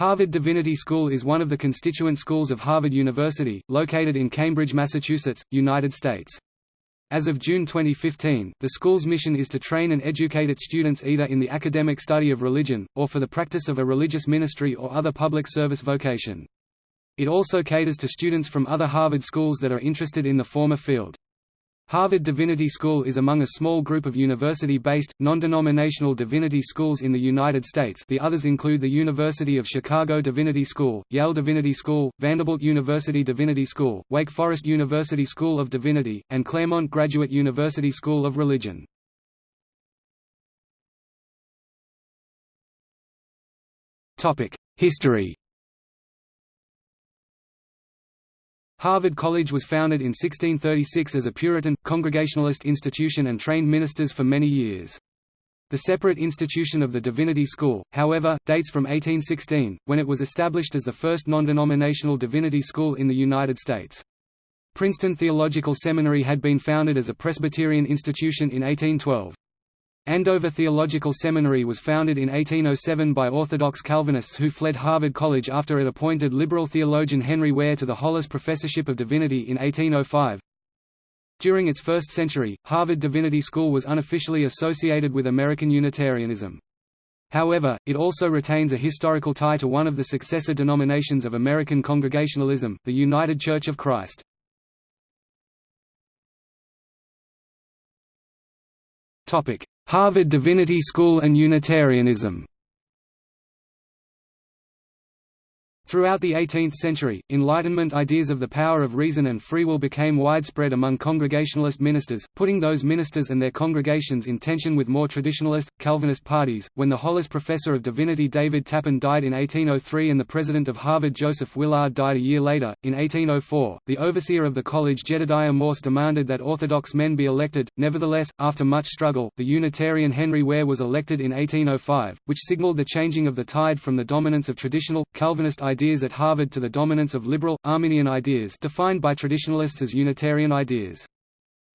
Harvard Divinity School is one of the constituent schools of Harvard University, located in Cambridge, Massachusetts, United States. As of June 2015, the school's mission is to train and educate its students either in the academic study of religion, or for the practice of a religious ministry or other public service vocation. It also caters to students from other Harvard schools that are interested in the former field. Harvard Divinity School is among a small group of university-based, non-denominational divinity schools in the United States the others include the University of Chicago Divinity School, Yale Divinity School, Vanderbilt University Divinity School, Wake Forest University School of Divinity, and Claremont Graduate University School of Religion. History Harvard College was founded in 1636 as a Puritan, Congregationalist institution and trained ministers for many years. The separate institution of the Divinity School, however, dates from 1816, when it was established as the first non-denominational divinity school in the United States. Princeton Theological Seminary had been founded as a Presbyterian institution in 1812. Andover Theological Seminary was founded in 1807 by Orthodox Calvinists who fled Harvard College after it appointed liberal theologian Henry Ware to the Hollis Professorship of Divinity in 1805. During its first century, Harvard Divinity School was unofficially associated with American Unitarianism. However, it also retains a historical tie to one of the successor denominations of American Congregationalism, the United Church of Christ. Harvard Divinity School and Unitarianism Throughout the 18th century, Enlightenment ideas of the power of reason and free will became widespread among Congregationalist ministers, putting those ministers and their congregations in tension with more traditionalist, Calvinist parties. When the Hollis Professor of Divinity David Tappan died in 1803 and the President of Harvard Joseph Willard died a year later, in 1804, the overseer of the college Jedediah Morse demanded that Orthodox men be elected. Nevertheless, after much struggle, the Unitarian Henry Ware was elected in 1805, which signaled the changing of the tide from the dominance of traditional, Calvinist ideas ideas at Harvard to the dominance of liberal, Arminian ideas defined by traditionalists as Unitarian ideas.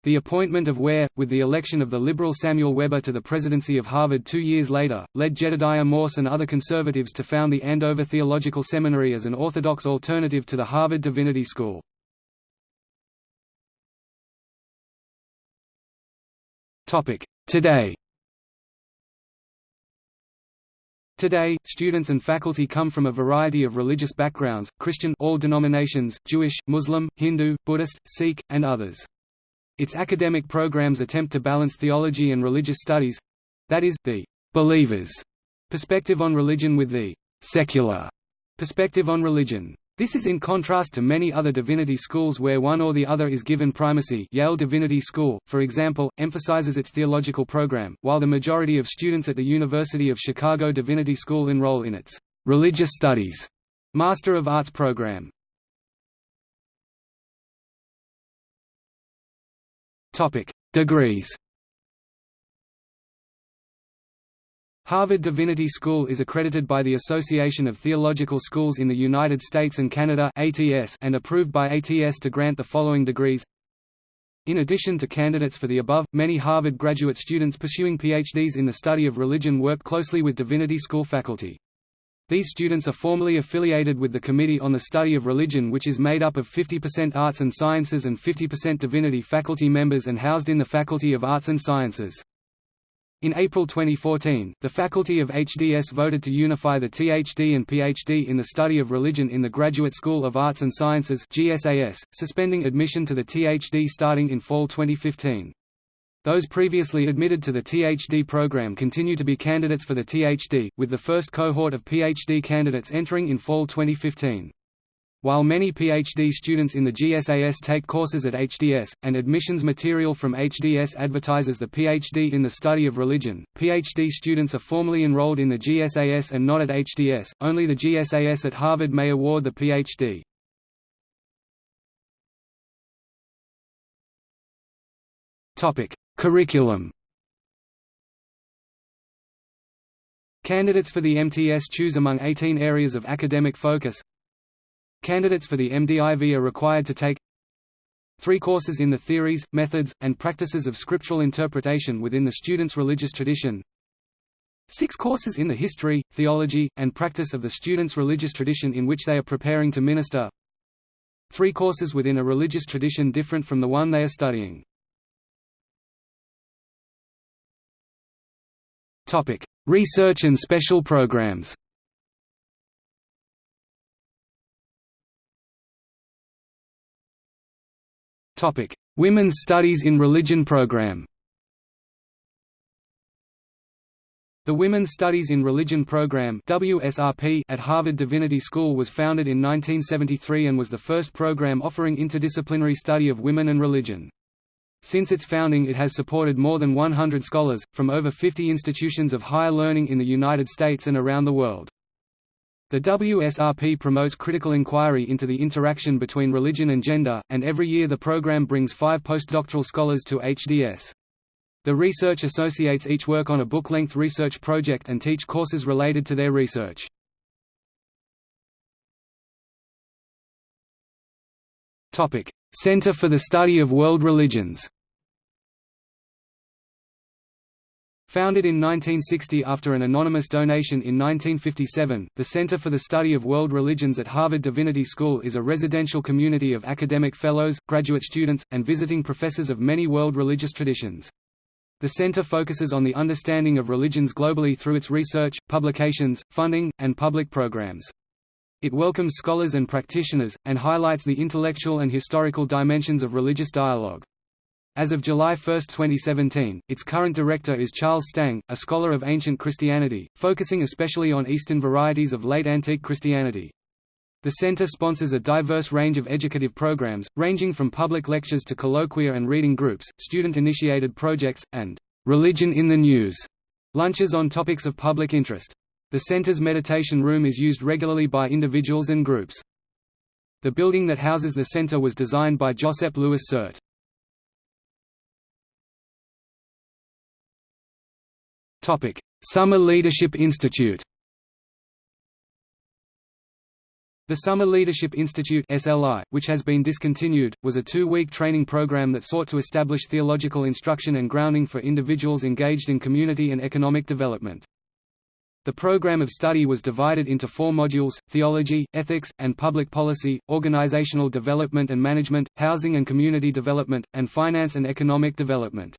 The appointment of Ware, with the election of the liberal Samuel Webber to the presidency of Harvard two years later, led Jedediah Morse and other conservatives to found the Andover Theological Seminary as an orthodox alternative to the Harvard Divinity School. Today Today, students and faculty come from a variety of religious backgrounds, Christian all denominations, Jewish, Muslim, Hindu, Buddhist, Sikh, and others. Its academic programs attempt to balance theology and religious studies—that is, the «believers» perspective on religion with the «secular» perspective on religion. This is in contrast to many other divinity schools where one or the other is given primacy. Yale Divinity School, for example, emphasizes its theological program, while the majority of students at the University of Chicago Divinity School enroll in its «religious studies» Master of Arts program. Degrees Harvard Divinity School is accredited by the Association of Theological Schools in the United States and Canada and approved by ATS to grant the following degrees in addition to candidates for the above, many Harvard graduate students pursuing PhDs in the study of religion work closely with Divinity School faculty. These students are formally affiliated with the Committee on the Study of Religion which is made up of 50% Arts and Sciences and 50% Divinity faculty members and housed in the Faculty of Arts and Sciences. In April 2014, the faculty of HDS voted to unify the THD and PhD in the study of religion in the Graduate School of Arts and Sciences GSAS, suspending admission to the THD starting in fall 2015. Those previously admitted to the THD program continue to be candidates for the THD, with the first cohort of PhD candidates entering in fall 2015. While many PhD students in the GSAS take courses at HDS, and admissions material from HDS advertises the PhD in the study of religion, PhD students are formally enrolled in the GSAS and not at HDS, only the GSAS at Harvard may award the PhD. Curriculum Candidates for the MTS choose among 18 areas of academic focus Candidates for the MDiV are required to take three courses in the theories, methods, and practices of scriptural interpretation within the student's religious tradition Six courses in the history, theology, and practice of the student's religious tradition in which they are preparing to minister. Three courses within a religious tradition different from the one they are studying. Research and special programs. Topic: Women's Studies in Religion program. The Women's Studies in Religion program WSRP at Harvard Divinity School was founded in 1973 and was the first program offering interdisciplinary study of women and religion. Since its founding it has supported more than 100 scholars, from over 50 institutions of higher learning in the United States and around the world. The WSRP promotes critical inquiry into the interaction between religion and gender, and every year the program brings five postdoctoral scholars to HDS. The research associates each work on a book-length research project and teach courses related to their research. Center for the Study of World Religions Founded in 1960 after an anonymous donation in 1957, the Center for the Study of World Religions at Harvard Divinity School is a residential community of academic fellows, graduate students, and visiting professors of many world religious traditions. The center focuses on the understanding of religions globally through its research, publications, funding, and public programs. It welcomes scholars and practitioners, and highlights the intellectual and historical dimensions of religious dialogue. As of July 1, 2017, its current director is Charles Stang, a scholar of ancient Christianity, focusing especially on Eastern varieties of late antique Christianity. The center sponsors a diverse range of educative programs, ranging from public lectures to colloquia and reading groups, student-initiated projects, and "'Religion in the News' lunches on topics of public interest. The center's meditation room is used regularly by individuals and groups. The building that houses the center was designed by Josep Louis Sert. Summer Leadership Institute The Summer Leadership Institute SLI, which has been discontinued, was a two-week training program that sought to establish theological instruction and grounding for individuals engaged in community and economic development. The program of study was divided into four modules, theology, ethics, and public policy, organizational development and management, housing and community development, and finance and economic development.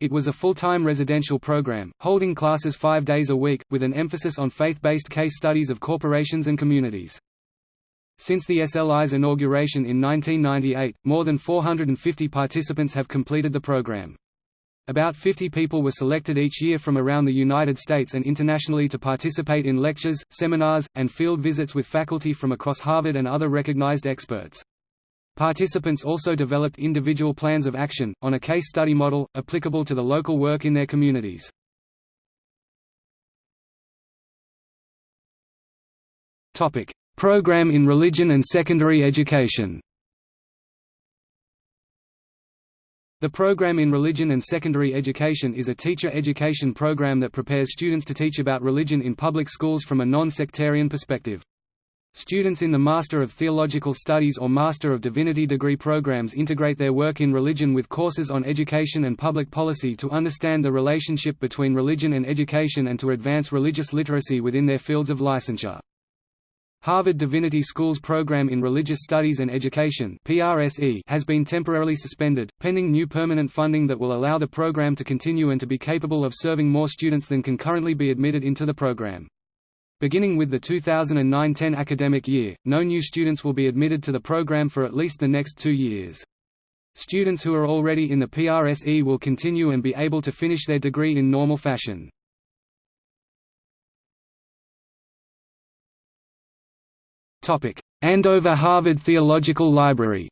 It was a full-time residential program, holding classes five days a week, with an emphasis on faith-based case studies of corporations and communities. Since the SLI's inauguration in 1998, more than 450 participants have completed the program. About 50 people were selected each year from around the United States and internationally to participate in lectures, seminars, and field visits with faculty from across Harvard and other recognized experts. Participants also developed individual plans of action, on a case study model, applicable to the local work in their communities. Program in religion and secondary education The program in religion and secondary education is a teacher education program that prepares students to teach about religion in public schools from a non-sectarian perspective. Students in the Master of Theological Studies or Master of Divinity degree programs integrate their work in religion with courses on education and public policy to understand the relationship between religion and education and to advance religious literacy within their fields of licensure. Harvard Divinity School's program in Religious Studies and Education has been temporarily suspended, pending new permanent funding that will allow the program to continue and to be capable of serving more students than can currently be admitted into the program. Beginning with the 2009–10 academic year, no new students will be admitted to the program for at least the next two years. Students who are already in the PRSE will continue and be able to finish their degree in normal fashion. Andover Harvard Theological Library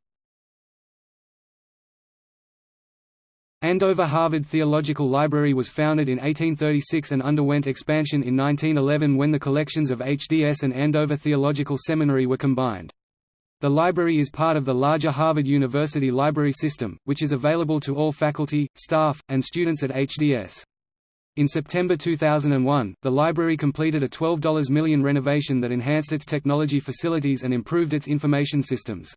Andover Harvard Theological Library was founded in 1836 and underwent expansion in 1911 when the collections of HDS and Andover Theological Seminary were combined. The library is part of the larger Harvard University Library System, which is available to all faculty, staff, and students at HDS. In September 2001, the library completed a $12 million renovation that enhanced its technology facilities and improved its information systems.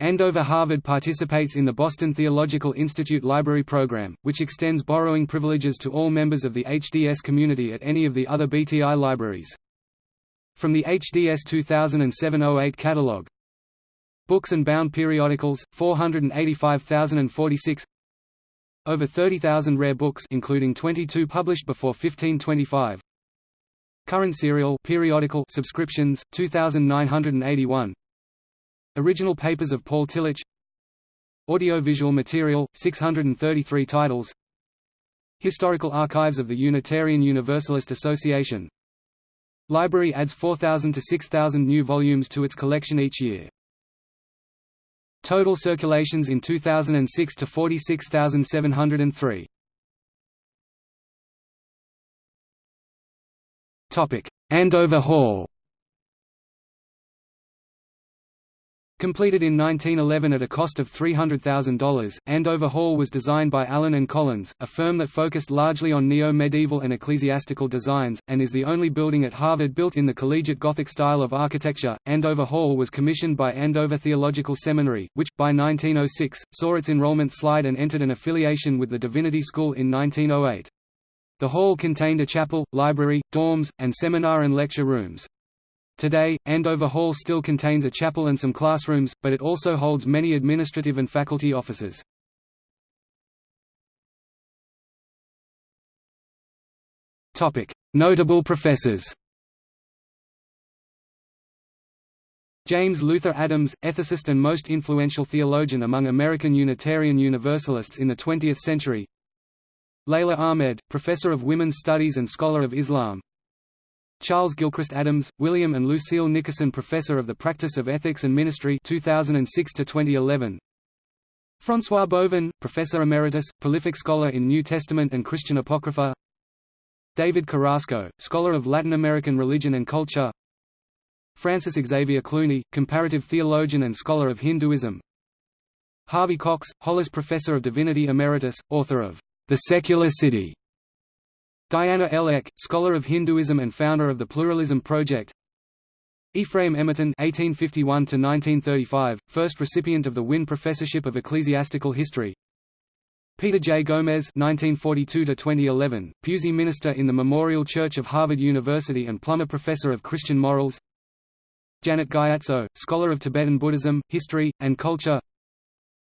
Andover Harvard participates in the Boston Theological Institute Library Program, which extends borrowing privileges to all members of the HDS community at any of the other BTI libraries. From the HDS 2007-08 catalog. Books and bound periodicals, 485,046 Over 30,000 rare books including 22 published before 1525 Current serial periodical subscriptions, 2,981 Original papers of Paul Tillich Audiovisual material, 633 titles Historical archives of the Unitarian Universalist Association Library adds 4,000 to 6,000 new volumes to its collection each year. Total circulations in 2006 to 46,703. Topic: Andover Hall Completed in 1911 at a cost of $300,000, Andover Hall was designed by Allen and Collins, a firm that focused largely on neo-medieval and ecclesiastical designs, and is the only building at Harvard built in the collegiate Gothic style of architecture. Andover Hall was commissioned by Andover Theological Seminary, which, by 1906, saw its enrollment slide and entered an affiliation with the Divinity School in 1908. The hall contained a chapel, library, dorms, and seminar and lecture rooms. Today, Andover Hall still contains a chapel and some classrooms, but it also holds many administrative and faculty offices. Notable professors James Luther Adams, ethicist and most influential theologian among American Unitarian Universalists in the 20th century. Leila Ahmed, professor of women's studies and scholar of Islam Charles Gilchrist Adams, William and Lucille Nickerson Professor of the Practice of Ethics and Ministry 2006 2011. François Bovon, Professor Emeritus, prolific scholar in New Testament and Christian Apocrypha. David Carrasco, scholar of Latin American religion and culture. Francis Xavier Clooney, comparative theologian and scholar of Hinduism. Harvey Cox, Hollis Professor of Divinity Emeritus, author of The Secular City Diana L. Eck, scholar of Hinduism and founder of the Pluralism Project Ephraim Emerton (1851–1935), first recipient of the Winn Professorship of Ecclesiastical History. Peter J. Gomes (1942–2011), Pusey minister in the Memorial Church of Harvard University and Plummer Professor of Christian Morals. Janet Gyatso, scholar of Tibetan Buddhism, history, and culture.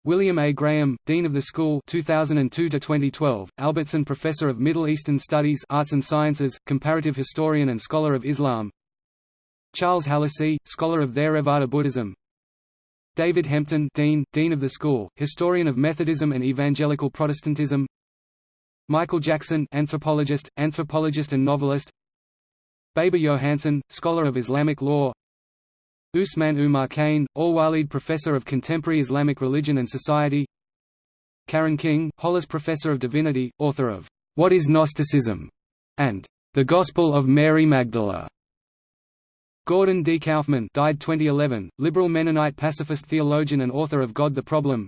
William A. Graham, Dean of the School 2002–2012, Albertson Professor of Middle Eastern Studies Arts and Sciences, comparative historian and scholar of Islam. Charles Hallisey, scholar of Theravada Buddhism. David Hempton Dean, Dean of the School, historian of Methodism and Evangelical Protestantism. Michael Jackson anthropologist, anthropologist and novelist. Baber Johansen, scholar of Islamic law Usman Umar Kane, Al-Walid Professor of Contemporary Islamic Religion and Society Karen King, Hollis Professor of Divinity, author of What is Gnosticism? and The Gospel of Mary Magdala. Gordon D. Kaufman died 2011, liberal Mennonite pacifist theologian and author of God the Problem.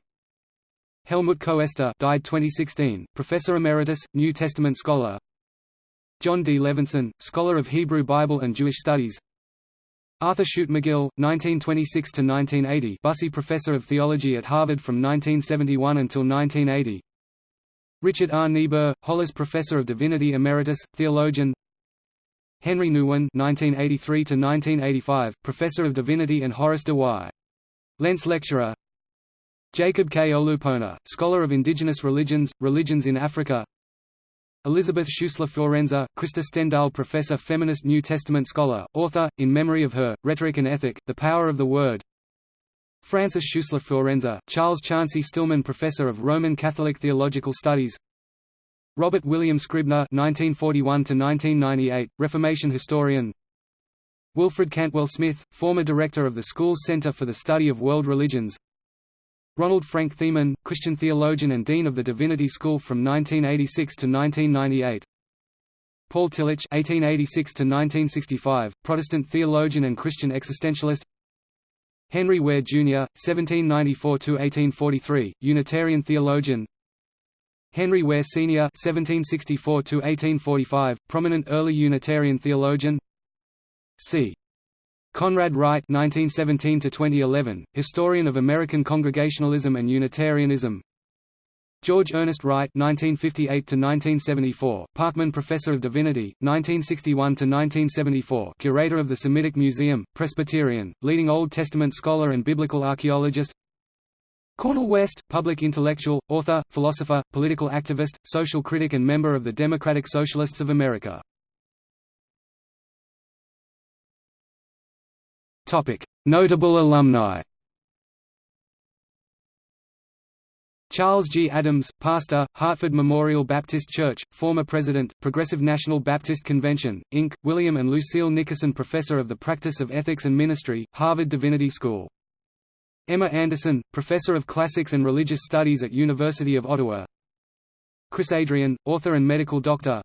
Helmut Koester died 2016, Professor Emeritus, New Testament scholar. Jon D. Levenson, scholar of Hebrew Bible and Jewish Studies. Arthur Chute McGill, 1926–1980 Bussey Professor of Theology at Harvard from 1971 until 1980 Richard R. Niebuhr, Hollis Professor of Divinity Emeritus, Theologian Henri Nouwen (1983–1985), Professor of Divinity and Horace de Y. Lentz Lecturer Jacob K. Olupona, Scholar of Indigenous Religions, Religions in Africa Elizabeth Schussler Fiorenza, Krister Stendahl Professor Feminist New Testament Scholar, author, in memory of her, Rhetoric and Ethic, The Power of the Word Francis Schussler Fiorenza, Charles Chauncey Stillman Professor of Roman Catholic Theological Studies Robert William Scribner (1941–1998), Reformation historian. Wilfred Cantwell Smith, former director of the school's Center for the Study of World Religions. Ronald Frank Thiemann, Christian theologian and dean of the Divinity School from 1986 to 1998. Paul Tillich (1886–1965), Protestant theologian and Christian existentialist. Henry Ware Jr. (1794–1843), Unitarian theologian. Henry Ware Sr. (1764–1845), prominent early Unitarian theologian. C. Conrad Wright (1917–2011), historian of American Congregationalism and Unitarianism. George Ernest Wright (1958–1974), Parkman Professor of Divinity, 1961–1974, curator of the Semitic Museum, Presbyterian, leading Old Testament scholar and biblical archaeologist. Cornel West, public intellectual, author, philosopher, political activist, social critic and member of the Democratic Socialists of America. Notable alumni Charles G. Adams, pastor, Hartford Memorial Baptist Church, former president, Progressive National Baptist Convention, Inc., William and Lucille Nickerson Professor of the Practice of Ethics and Ministry, Harvard Divinity School. Emma Anderson, Professor of Classics and Religious Studies at University of Ottawa Chris Adrian, author and medical doctor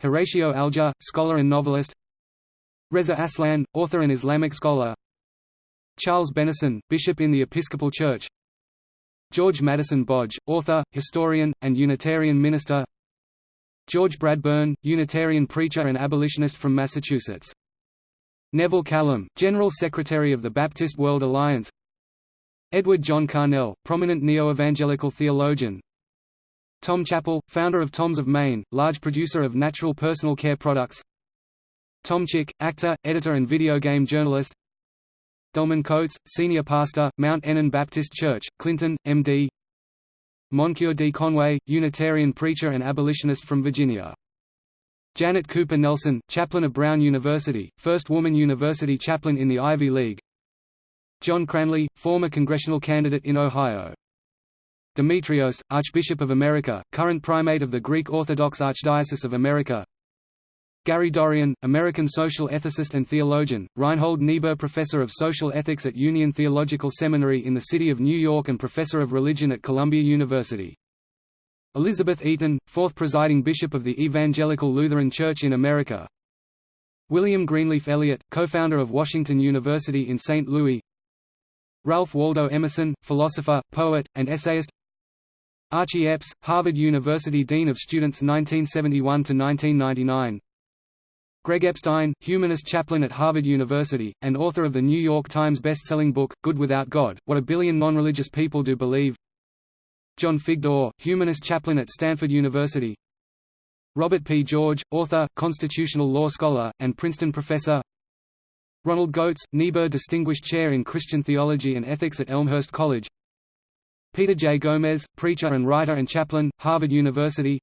Horatio Alger, scholar and novelist Reza Aslan, author and Islamic scholar. Charles Bennison, bishop in the Episcopal Church. George Madison Bodge, author, historian, and Unitarian minister. George Bradburn, Unitarian preacher and abolitionist from Massachusetts. Neville Callam, General Secretary of the Baptist World Alliance. Edward John Carnell, prominent neo-evangelical theologian. Tom Chappell, founder of Tom's of Maine, large producer of natural personal care products Tom Chick, actor, editor and video game journalist Delman Coates, senior pastor, Mount Enon Baptist Church, Clinton, M.D. Moncure D. Conway, Unitarian preacher and abolitionist from Virginia. Janet Cooper Nelson, chaplain of Brown University, first woman university chaplain in the Ivy League. John Cranley, former congressional candidate in Ohio. Demetrios, Archbishop of America, current primate of the Greek Orthodox Archdiocese of America Gary Dorrien, American social ethicist and theologian, Reinhold Niebuhr Professor of Social Ethics at Union Theological Seminary in the City of New York and Professor of Religion at Columbia University. Elizabeth Eaton, fourth presiding bishop of the Evangelical Lutheran Church in America William Greenleaf Eliot, co-founder of Washington University in St. Louis Ralph Waldo Emerson, philosopher, poet, and essayist Archie Epps, Harvard University Dean of Students 1971–1999 Greg Epstein, humanist chaplain at Harvard University, and author of the New York Times best-selling book, Good Without God, What a Billion Non-Religious People Do Believe. John Figdor, humanist chaplain at Stanford University. Robert P. George, author, constitutional law scholar, and Princeton professor. Ronald Goetz, Niebuhr Distinguished Chair in Christian Theology and Ethics at Elmhurst College. Peter J. Gomes, preacher and writer and chaplain, Harvard University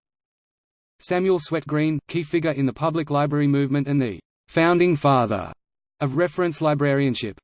Samuel Swett Green, key figure in the public library movement and the «founding father» of reference librarianship.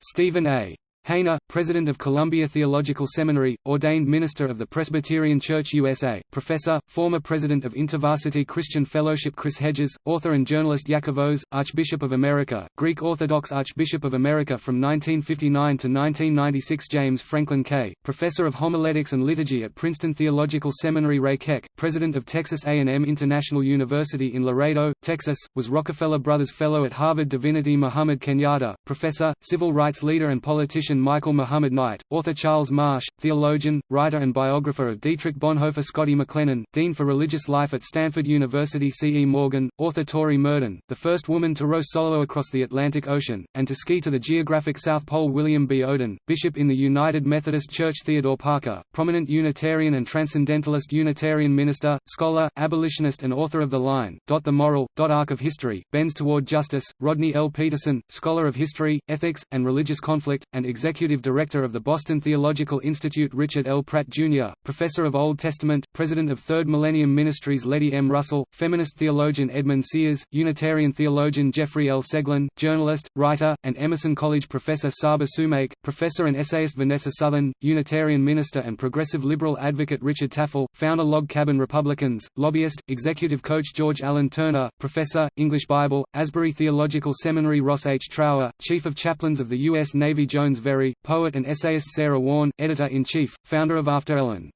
Stephen A. Hayner, President of Columbia Theological Seminary, ordained minister of the Presbyterian Church USA, professor, former president of InterVarsity Christian Fellowship Chris Hedges, author and journalist Iakovos, Archbishop of America, Greek Orthodox Archbishop of America from 1959 to 1996 James Franklin K., professor of homiletics and liturgy at Princeton Theological Seminary Ray Keck, president of Texas A&M International University in Laredo, Texas, was Rockefeller Brothers Fellow at Harvard Divinity Muhammad Kenyatta, professor, civil rights leader and politician Michael Muhammad Knight, author Charles Marsh, theologian, writer and biographer of Dietrich Bonhoeffer Scotty McLennan, Dean for Religious Life at Stanford University C. E. Morgan, author Tori Murden, the first woman to row solo across the Atlantic Ocean, and to ski to the geographic South Pole William B. Oden, Bishop in the United Methodist Church Theodore Parker, prominent Unitarian and Transcendentalist Unitarian minister, scholar, abolitionist and author of The Line, The Moral, Arc of History, Bends Toward Justice, Rodney L. Peterson, scholar of history, ethics, and religious conflict, and Executive Director of the Boston Theological Institute Richard L. Pratt, Jr., Professor of Old Testament, President of Third Millennium Ministries Letty M. Russell, feminist theologian Edmund Sears, Unitarian theologian Jeffrey L. Seglin, journalist, writer, and Emerson College Professor Saba Sumaik, Professor and essayist Vanessa Southern, Unitarian minister and progressive liberal advocate Richard Tafel, founder Log Cabin Republicans, lobbyist, executive coach George Allen Turner, Professor, English Bible, Asbury Theological Seminary Ross H. Trower, Chief of Chaplains of the U.S. Navy Jones poet and essayist Sarah Warn, editor-in-chief, founder of After Ellen.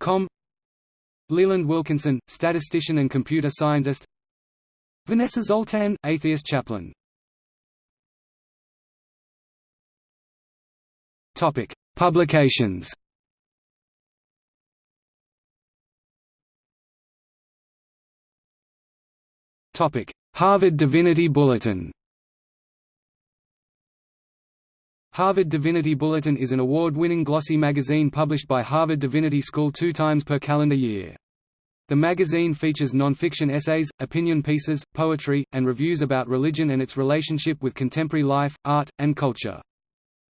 Com Leland Wilkinson, statistician and computer scientist Vanessa Zoltan, atheist chaplain Topic: Publications. Topic: Harvard Divinity Bulletin. Harvard Divinity Bulletin is an award-winning glossy magazine published by Harvard Divinity School two times per calendar year. The magazine features non-fiction essays, opinion pieces, poetry, and reviews about religion and its relationship with contemporary life, art, and culture.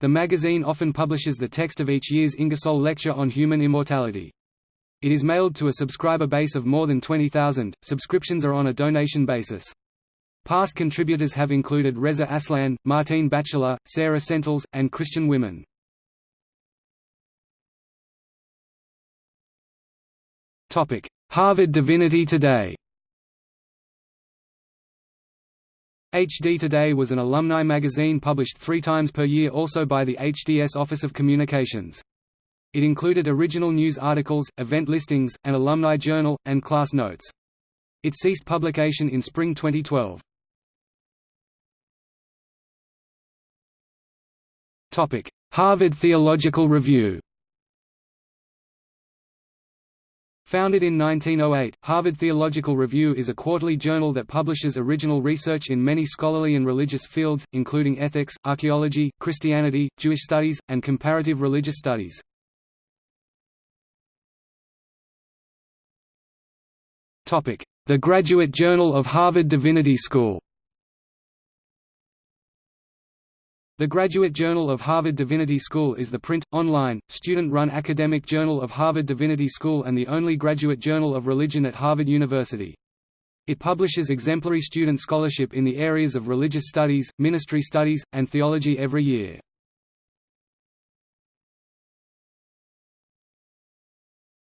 The magazine often publishes the text of each year's Ingersoll Lecture on Human Immortality. It is mailed to a subscriber base of more than 20,000. Subscriptions are on a donation basis. Past contributors have included Reza Aslan, Martine Batchelor, Sarah Sentilles, and Christian Wiman. Harvard Divinity Today HD Today was an alumni magazine published three times per year also by the HDS Office of Communications. It included original news articles, event listings, an alumni journal, and class notes. It ceased publication in spring 2012. Harvard Theological Review. Founded in 1908, Harvard Theological Review is a quarterly journal that publishes original research in many scholarly and religious fields, including ethics, archaeology, Christianity, Jewish studies, and comparative religious studies. The Graduate Journal of Harvard Divinity School The Graduate Journal of Harvard Divinity School is the print, online, student-run academic journal of Harvard Divinity School and the only graduate journal of religion at Harvard University. It publishes exemplary student scholarship in the areas of religious studies, ministry studies, and theology every year.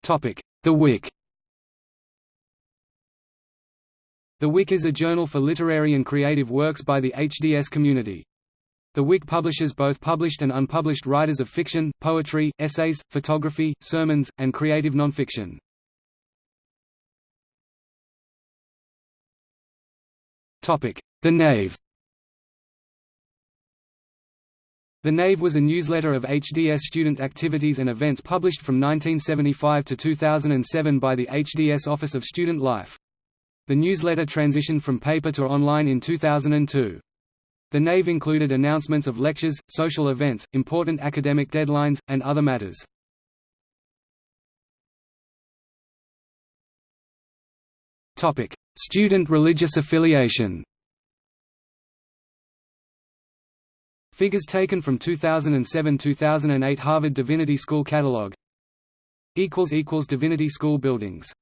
The Wick The Wick is a journal for literary and creative works by the HDS community. The Wick publishes both published and unpublished writers of fiction, poetry, essays, photography, sermons, and creative nonfiction. The Nave The Nave was a newsletter of HDS student activities and events published from 1975 to 2007 by the HDS Office of Student Life. The newsletter transitioned from paper to online in 2002. The Nave included announcements of lectures, social events, important academic deadlines, and other matters. Student religious affiliation. Figures taken from 2007–2008 Harvard Divinity School Catalog Divinity School buildings